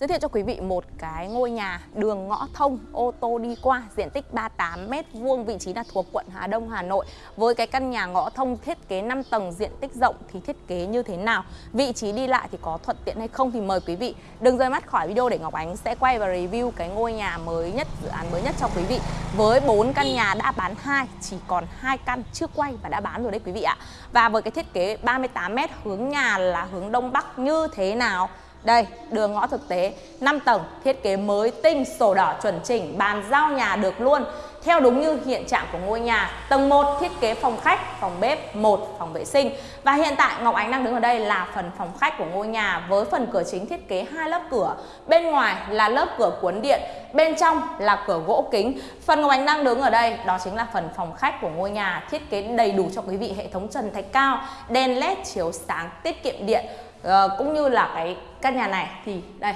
Giới thiệu cho quý vị một cái ngôi nhà đường ngõ thông, ô tô đi qua, diện tích 38 m vuông, vị trí là thuộc quận Hà Đông, Hà Nội. Với cái căn nhà ngõ thông thiết kế 5 tầng, diện tích rộng thì thiết kế như thế nào? Vị trí đi lại thì có thuận tiện hay không thì mời quý vị. Đừng rời mắt khỏi video để Ngọc Ánh sẽ quay và review cái ngôi nhà mới nhất, dự án mới nhất cho quý vị. Với 4 căn nhà đã bán hai, chỉ còn hai căn chưa quay và đã bán rồi đấy quý vị ạ. Và với cái thiết kế 38 m hướng nhà là hướng đông bắc như thế nào? Đây, đường ngõ thực tế 5 tầng, thiết kế mới tinh, sổ đỏ chuẩn chỉnh, bàn giao nhà được luôn theo đúng như hiện trạng của ngôi nhà. Tầng 1 thiết kế phòng khách, phòng bếp, một phòng vệ sinh. Và hiện tại Ngọc Ánh đang đứng ở đây là phần phòng khách của ngôi nhà với phần cửa chính thiết kế hai lớp cửa. Bên ngoài là lớp cửa cuốn điện, bên trong là cửa gỗ kính. Phần Ngọc Ánh đang đứng ở đây đó chính là phần phòng khách của ngôi nhà, thiết kế đầy đủ cho quý vị hệ thống trần thạch cao, đèn led chiếu sáng tiết kiệm điện uh, cũng như là cái căn nhà này. Thì đây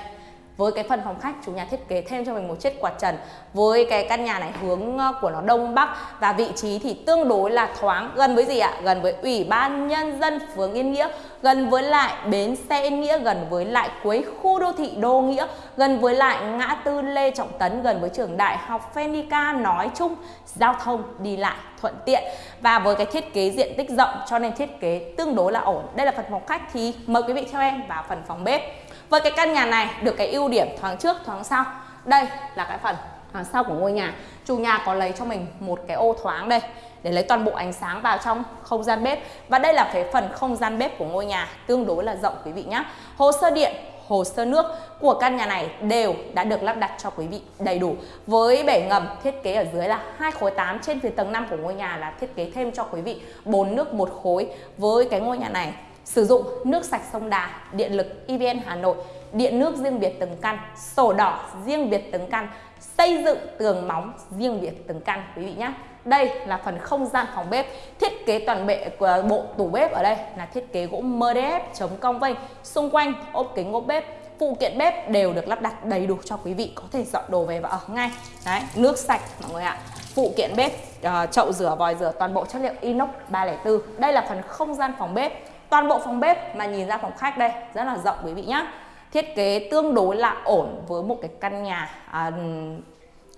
với cái phần phòng khách, chủ nhà thiết kế thêm cho mình một chiếc quạt trần với cái căn nhà này hướng ờ, của nó đông bắc và vị trí thì tương đối là thoáng. Gần với gì ạ? Gần với ủy ban nhân dân phường yên nghĩa, gần với lại bến xe yên nghĩa, gần với lại cuối khu đô thị đô nghĩa, gần với lại ngã tư lê trọng tấn, gần với trường đại học phenica. Nói chung, giao thông đi lại thuận tiện và với cái thiết kế diện tích rộng cho nên thiết kế tương đối là ổn. Đây là phần phòng khách thì mời quý vị theo em vào phần phòng bếp với cái căn nhà này được cái ưu điểm thoáng trước, thoáng sau. Đây là cái phần thoáng sau của ngôi nhà. Chủ nhà có lấy cho mình một cái ô thoáng đây, để lấy toàn bộ ánh sáng vào trong không gian bếp. Và đây là cái phần không gian bếp của ngôi nhà, tương đối là rộng quý vị nhé hồ sơ điện, hồ sơ nước của căn nhà này đều đã được lắp đặt cho quý vị đầy đủ. Với bể ngầm thiết kế ở dưới là hai khối 8 trên phía tầng 5 của ngôi nhà là thiết kế thêm cho quý vị bốn nước một khối. Với cái ngôi nhà này sử dụng nước sạch sông Đà, điện lực EVN Hà Nội, điện nước riêng biệt từng căn, sổ đỏ riêng biệt từng căn, xây dựng tường móng riêng biệt từng căn quý vị nhé. Đây là phần không gian phòng bếp, thiết kế toàn bệ của bộ tủ bếp ở đây là thiết kế gỗ MDF chống cong vênh, xung quanh ốp kính ốp bếp, phụ kiện bếp đều được lắp đặt đầy đủ cho quý vị có thể dọn đồ về và ở ngay. Đấy, nước sạch mọi người ạ. Phụ kiện bếp, uh, chậu rửa, vòi rửa toàn bộ chất liệu inox 304. Đây là phần không gian phòng bếp toàn bộ phòng bếp mà nhìn ra phòng khách đây rất là rộng quý vị nhé thiết kế tương đối là ổn với một cái căn nhà à,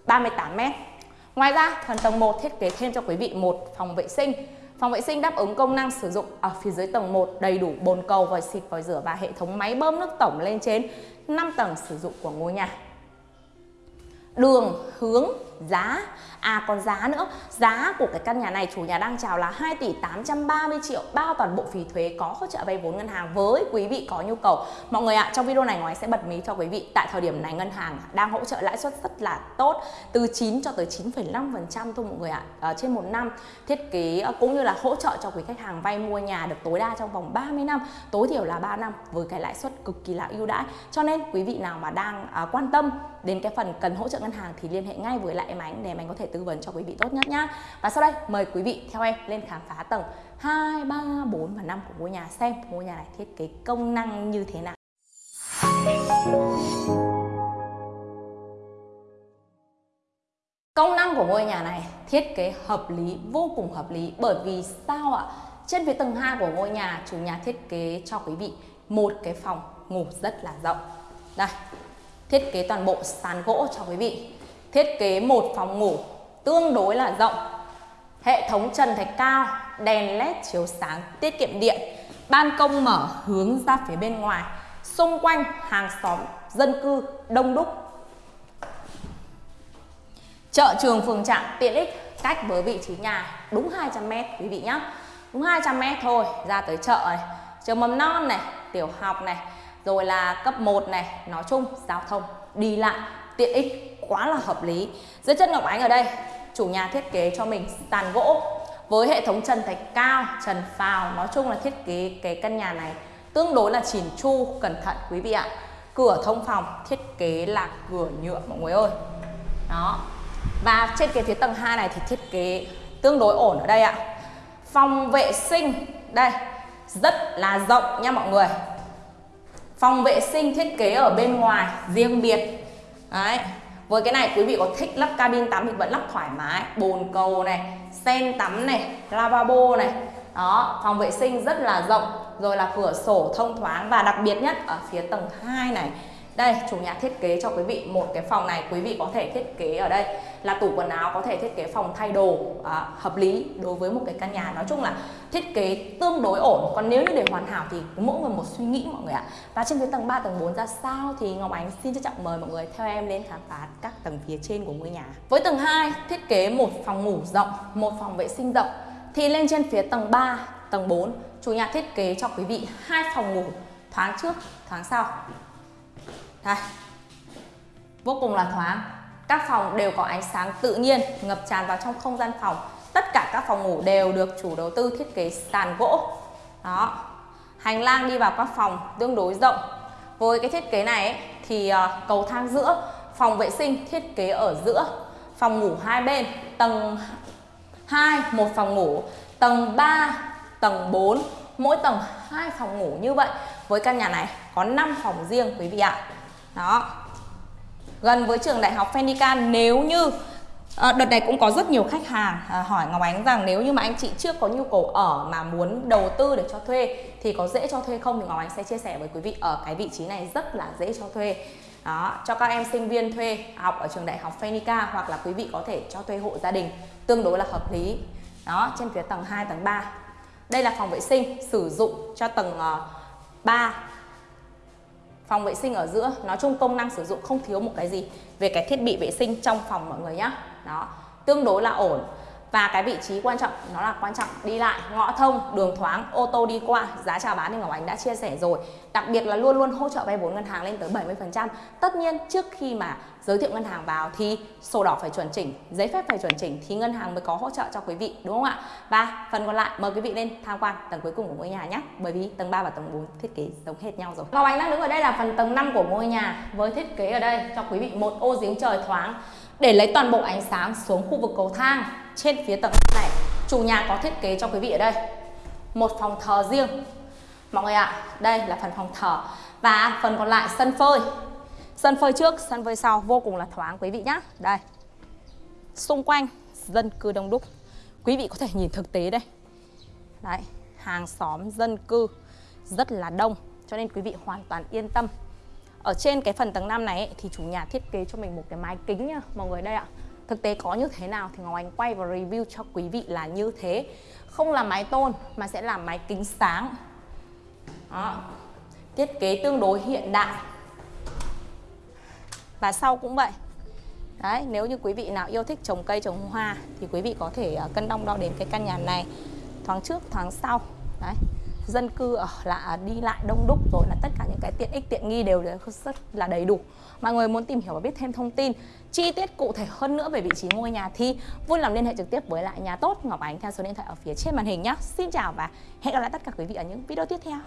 38 mét. Ngoài ra phần tầng 1 thiết kế thêm cho quý vị một phòng vệ sinh. Phòng vệ sinh đáp ứng công năng sử dụng ở phía dưới tầng 1 đầy đủ bồn cầu, vòi xịt, vòi rửa và hệ thống máy bơm nước tổng lên trên 5 tầng sử dụng của ngôi nhà. Đường, hướng, giá À còn giá nữa, giá của cái căn nhà này chủ nhà đang chào là 2 tỷ 830 triệu bao toàn bộ phí thuế có hỗ trợ vay vốn ngân hàng với quý vị có nhu cầu. Mọi người ạ, trong video này ngoài sẽ bật mí cho quý vị tại thời điểm này ngân hàng đang hỗ trợ lãi suất rất là tốt từ 9 cho tới 9,5% thôi mọi người ạ. À, trên một năm thiết kế ờ, cũng như là hỗ trợ cho quý khách hàng vay mua nhà được tối đa trong vòng 30 năm, tối thiểu là 3 năm với cái lãi suất cực kỳ là ưu đãi. Cho nên quý vị nào mà đang à, quan tâm đến cái phần cần hỗ trợ ngân hàng thì liên hệ ngay với lại em Ánh để em Ánh có thể tư vấn cho quý vị tốt nhất nhá Và sau đây mời quý vị theo em lên khám phá tầng 2, 3, 4 và 5 của ngôi nhà xem ngôi nhà này thiết kế công năng như thế nào Công năng của ngôi nhà này thiết kế hợp lý, vô cùng hợp lý bởi vì sao ạ? Trên phía tầng 2 của ngôi nhà, chủ nhà thiết kế cho quý vị một cái phòng ngủ rất là rộng. Đây, thiết kế toàn bộ sàn gỗ cho quý vị. Thiết kế một phòng ngủ tương đối là rộng, hệ thống trần thạch cao, đèn led chiếu sáng, tiết kiệm điện, ban công mở hướng ra phía bên ngoài. Xung quanh hàng xóm dân cư đông đúc. Chợ trường phường trạm tiện ích cách với vị trí nhà đúng 200 m quý vị nhé đúng 200 m thôi, ra tới chợ này. Trường mầm non này, tiểu học này rồi là cấp 1 này, nói chung giao thông, đi lại, tiện ích quá là hợp lý. Dưới chân Ngọc Ánh ở đây, chủ nhà thiết kế cho mình sàn gỗ với hệ thống trần thạch cao, trần phào nói chung là thiết kế cái căn nhà này tương đối là chỉn chu, cẩn thận quý vị ạ. Cửa thông phòng thiết kế là cửa nhựa, mọi người ơi. Đó. Và trên cái phía tầng 2 này thì thiết kế tương đối ổn ở đây ạ. Phòng vệ sinh, đây, rất là rộng nha mọi người phòng vệ sinh thiết kế ở bên ngoài riêng biệt. Đấy, với cái này quý vị có thích lắp cabin tắm thì vẫn lắp thoải mái. Bồn cầu này, sen tắm này, lavabo này. Đó, phòng vệ sinh rất là rộng. Rồi là cửa sổ thông thoáng và đặc biệt nhất ở phía tầng 2 này đây chủ nhà thiết kế cho quý vị một cái phòng này quý vị có thể thiết kế ở đây là tủ quần áo có thể thiết kế phòng thay đồ à, hợp lý đối với một cái căn nhà. Nói chung là thiết kế tương đối ổn. Còn nếu như để hoàn hảo thì mỗi người một suy nghĩ mọi người ạ. Và trên phía tầng 3 tầng 4 ra sao thì Ngọc Ánh xin trân trọng mời mọi người theo em lên khám phá các tầng phía trên của ngôi nhà. Với tầng 2 thiết kế một phòng ngủ rộng một phòng vệ sinh rộng. Thì lên trên phía tầng 3 tầng 4 chủ nhà thiết kế cho quý vị hai phòng ngủ thoáng trước thoáng sau đây vô cùng là thoáng. Các phòng đều có ánh sáng tự nhiên ngập tràn vào trong không gian phòng. Tất cả các phòng ngủ đều được chủ đầu tư thiết kế sàn gỗ. Đó hành lang đi vào các phòng tương đối rộng. Với cái thiết kế này ấy, thì ờ, cầu thang giữa phòng vệ sinh thiết kế ở giữa phòng ngủ hai bên tầng 2 một phòng ngủ tầng 3 tầng 4 mỗi tầng hai phòng ngủ như vậy. Với căn nhà này có 5 phòng riêng quý vị ạ đó. Gần với trường đại học Fenica nếu như à, đợt này cũng có rất nhiều khách hàng à, hỏi Ngọc Ánh rằng nếu như mà anh chị chưa có nhu cầu ở mà muốn đầu tư để cho thuê thì có dễ cho thuê không? Thì Ngọc Ánh sẽ chia sẻ với quý vị ở cái vị trí này rất là dễ cho thuê. Đó cho các em sinh viên thuê học ở trường đại học Phenica hoặc là quý vị có thể cho thuê hộ gia đình tương đối là hợp lý. Đó trên phía tầng 2 tầng 3 đây là phòng vệ sinh sử dụng cho tầng ờ, uh, 3 phòng vệ sinh ở giữa. Nói chung công năng sử dụng không thiếu một cái gì về cái thiết bị vệ sinh trong phòng mọi người nhé đó, tương đối là ổn và cái vị trí quan trọng nó là quan trọng đi lại, ngõ thông, đường thoáng, ô tô đi qua, giá chào bán thì Ngọc Ánh đã chia sẻ rồi. Đặc biệt là luôn luôn hỗ trợ vay vốn ngân hàng lên tới 70% tất nhiên trước khi mà giới thiệu ngân hàng vào thì sổ đỏ phải chuẩn chỉnh, giấy phép phải chuẩn chỉnh thì ngân hàng mới có hỗ trợ cho quý vị, đúng không ạ? Và phần còn lại, mời quý vị lên tham quan tầng cuối cùng của ngôi nhà nhé. Bởi vì tầng 3 và tầng 4 thiết kế giống hết nhau rồi. Ngọc Ánh đang đứng ở đây là phần tầng 5 của ngôi nhà với thiết kế ở đây cho quý vị một ô giếng trời thoáng để lấy toàn bộ ánh sáng xuống khu vực cầu thang trên phía tầng này. Chủ nhà có thiết kế cho quý vị ở đây. Một phòng thờ riêng. Mọi người ạ à, đây là phần phòng thờ. Và phần còn lại sân phơi. Sân phơi trước sân phơi sau vô cùng là thoáng quý vị nhé đây. Xung quanh dân cư đông đúc. Quý vị có thể nhìn thực tế đây. Đấy hàng xóm dân cư rất là đông cho nên quý vị hoàn toàn yên tâm. Ở trên cái phần tầng 5 này ấy, thì chủ nhà thiết kế cho mình một cái mái kính nhá mọi người đây ạ thực tế có như thế nào thì Ngọc Anh quay và review cho quý vị là như thế. Không là mái tôn mà sẽ là mái kính sáng. Đó. thiết kế tương đối hiện đại. Và sau cũng vậy. Đấy, nếu như quý vị nào yêu thích trồng cây trồng hoa thì quý vị có thể à, cân đong đo đến cái căn nhà này. Thoáng trước thoáng sau dân cư ở là đi lại đông đúc rồi là tất cả những cái tiện ích, tiện nghi đều rất là đầy đủ. Mọi người muốn tìm hiểu và biết thêm thông tin, chi tiết cụ thể hơn nữa về vị trí ngôi nhà thì vui lòng liên hệ trực tiếp với lại nhà tốt Ngọc Ánh theo số điện thoại ở phía trên màn hình nhé Xin chào và hẹn gặp lại tất cả quý vị ở những video tiếp theo.